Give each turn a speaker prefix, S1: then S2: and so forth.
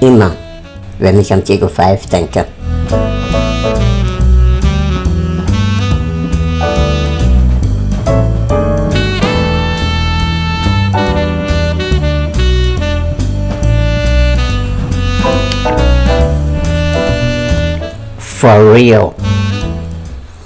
S1: immer, wenn ich an Diego Five denke. For real.